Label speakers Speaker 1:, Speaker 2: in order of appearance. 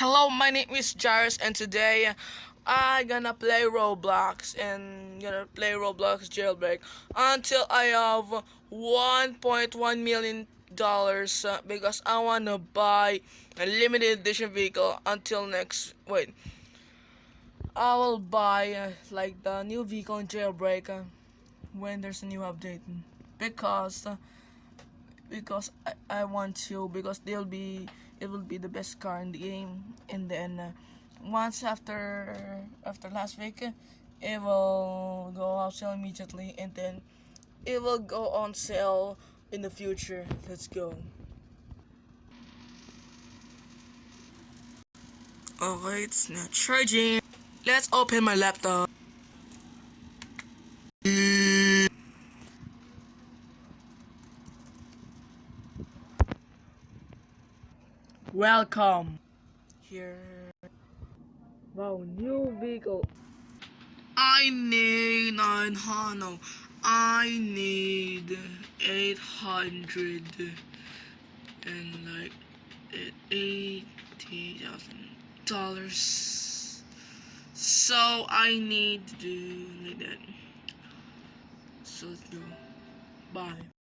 Speaker 1: Hello, my name is Jairus, and today I gonna play Roblox and gonna play Roblox jailbreak until I have 1.1 million dollars uh, because I wanna buy a limited edition vehicle until next wait. I will buy uh, like the new vehicle in jailbreak uh, when there's a new update because because I, I want to because they'll be it will be the best car in the game. And then uh, once after after last week it will go on sale immediately. And then it will go on sale in the future. Let's go. Alright it's not charging. Let's open my laptop Welcome. Here. Wow, new vehicle. I need 900. I need 800 and like eighty thousand dollars. So I need to do like that. So let's go. Bye.